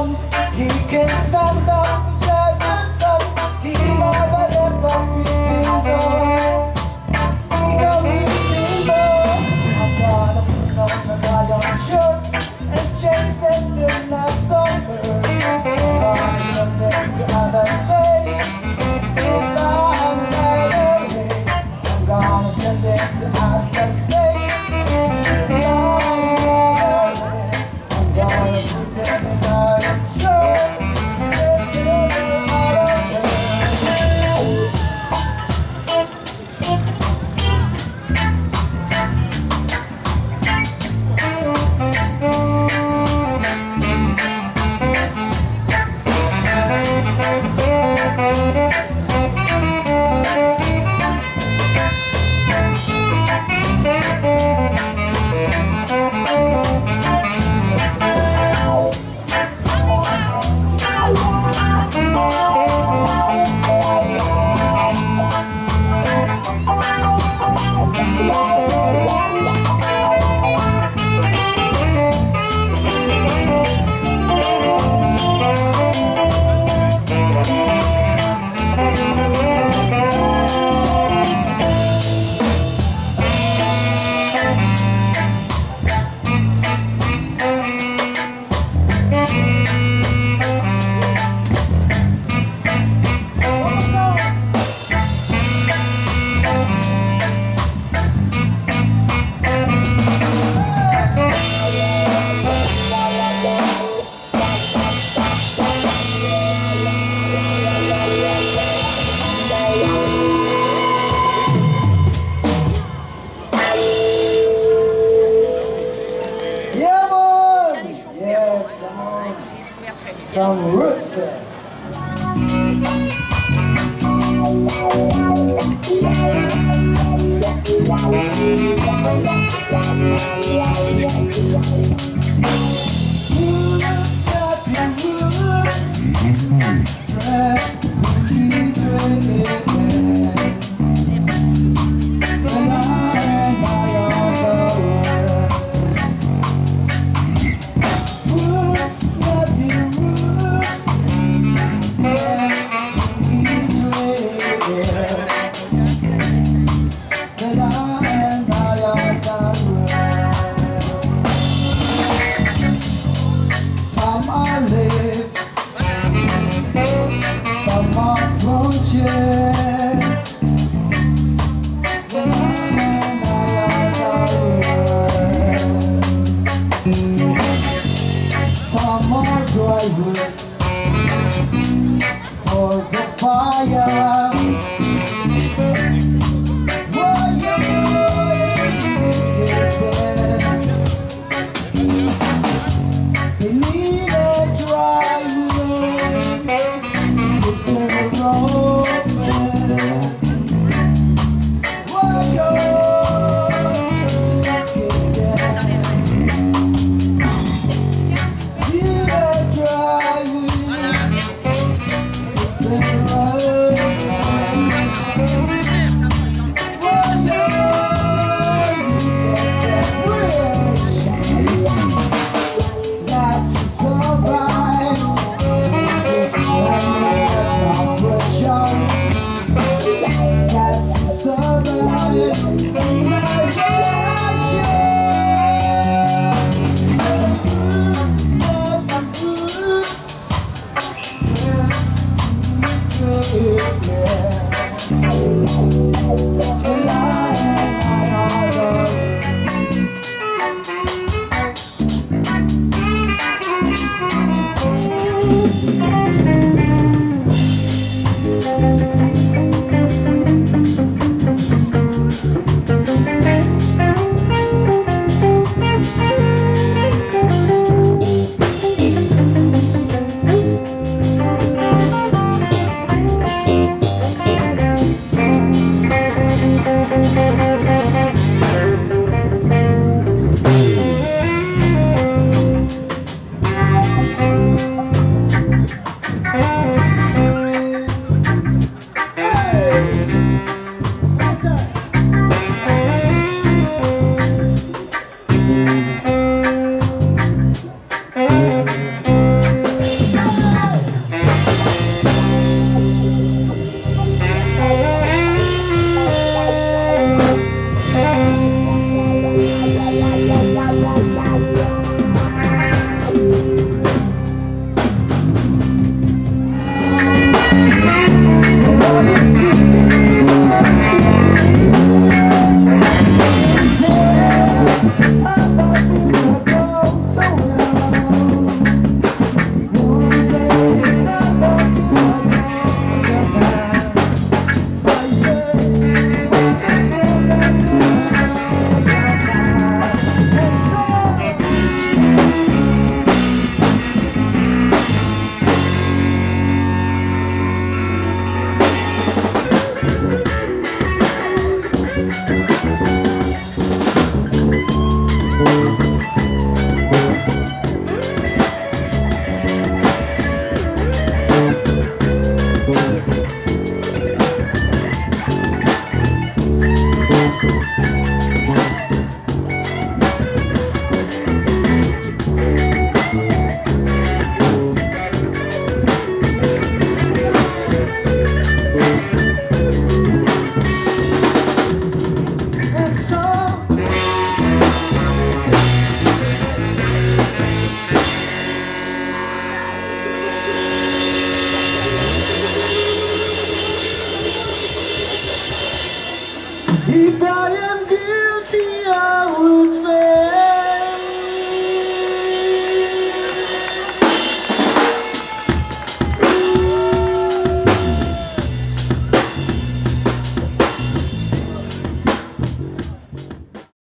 on, he can stand up Some roots. eh?